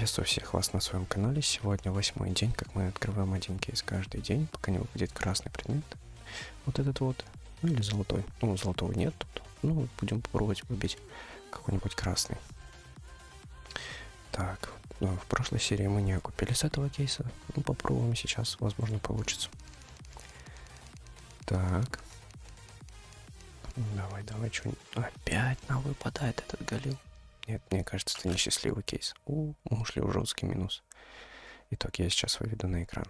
Приветствую всех вас на своем канале. Сегодня восьмой день, как мы открываем один кейс каждый день, пока не выпадет красный предмет. Вот этот вот. Ну или золотой. Ну, золотого нет тут. Ну, будем пробовать выбить какой-нибудь красный. Так, ну, в прошлой серии мы не купили с этого кейса. Ну, попробуем сейчас, возможно, получится. Так. Давай, давай, что Опять нам выпадает этот галил. Нет, мне кажется, это несчастливый кейс. У, мы ушли в жесткий минус. Итог я сейчас выведу на экран.